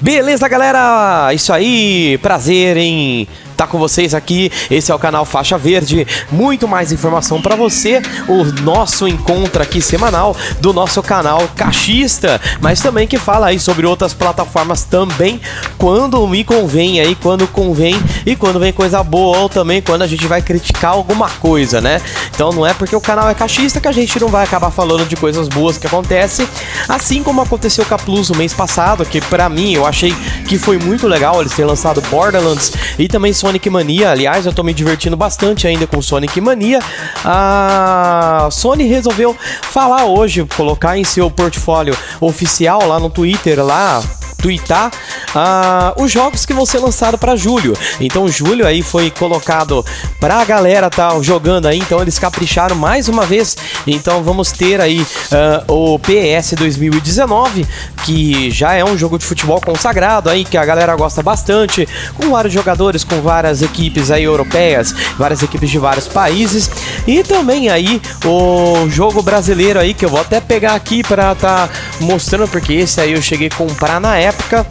Beleza, galera? Isso aí, prazer em tá com vocês aqui. Esse é o canal Faixa Verde. Muito mais informação para você. O nosso encontro aqui semanal do nosso canal Cachista, mas também que fala aí sobre outras plataformas também, quando me convém aí, quando convém e quando vem coisa boa ou também quando a gente vai criticar alguma coisa, né? Então não é porque o canal é cachista que a gente não vai acabar falando de coisas boas que acontecem, assim como aconteceu com a Plus no mês passado, que para mim eu achei que foi muito legal eles terem lançado Borderlands e também Sonic Mania. Aliás, eu tô me divertindo bastante ainda com Sonic Mania. A Sony resolveu falar hoje, colocar em seu portfólio oficial lá no Twitter, lá twittar uh, os jogos que vão ser lançados para julho. Então, julho aí foi colocado para a galera tá jogando aí, então eles capricharam mais uma vez. Então, vamos ter aí uh, o PS 2019, que já é um jogo de futebol consagrado aí, que a galera gosta bastante, com vários jogadores, com várias equipes aí europeias, várias equipes de vários países. E também aí o jogo brasileiro aí, que eu vou até pegar aqui para tá mostrando, porque esse aí eu cheguei a comprar na época época,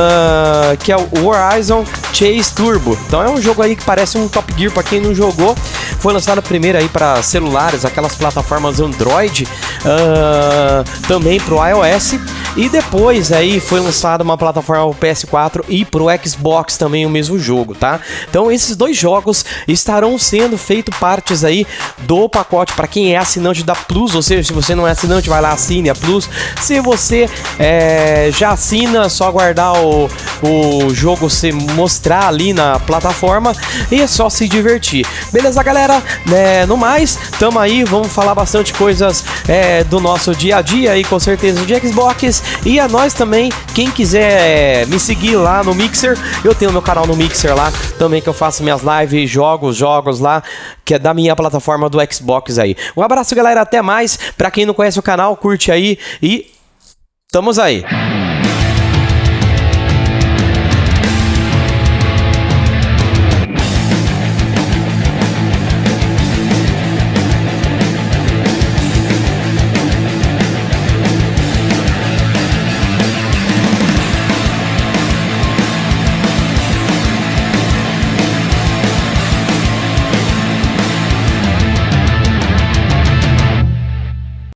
uh, que é o Horizon Chase Turbo. Então é um jogo aí que parece um Top Gear para quem não jogou. Foi lançado primeiro aí para celulares, aquelas plataformas Android, uh, também para o iOS. E depois aí foi lançada uma plataforma PS4 e pro Xbox também o mesmo jogo, tá? Então esses dois jogos estarão sendo feitos partes aí do pacote para quem é assinante da Plus, ou seja, se você não é assinante, vai lá assine a Plus. Se você é, já assina, só aguardar o, o jogo se mostrar ali na plataforma e é só se divertir. Beleza, galera? É, no mais, tamo aí, vamos falar bastante coisas é, do nosso dia a dia aí, com certeza de Xbox e a nós também, quem quiser me seguir lá no Mixer, eu tenho meu canal no Mixer lá também que eu faço minhas lives, jogos, jogos lá, que é da minha plataforma do Xbox aí. Um abraço, galera, até mais. Para quem não conhece o canal, curte aí e estamos aí.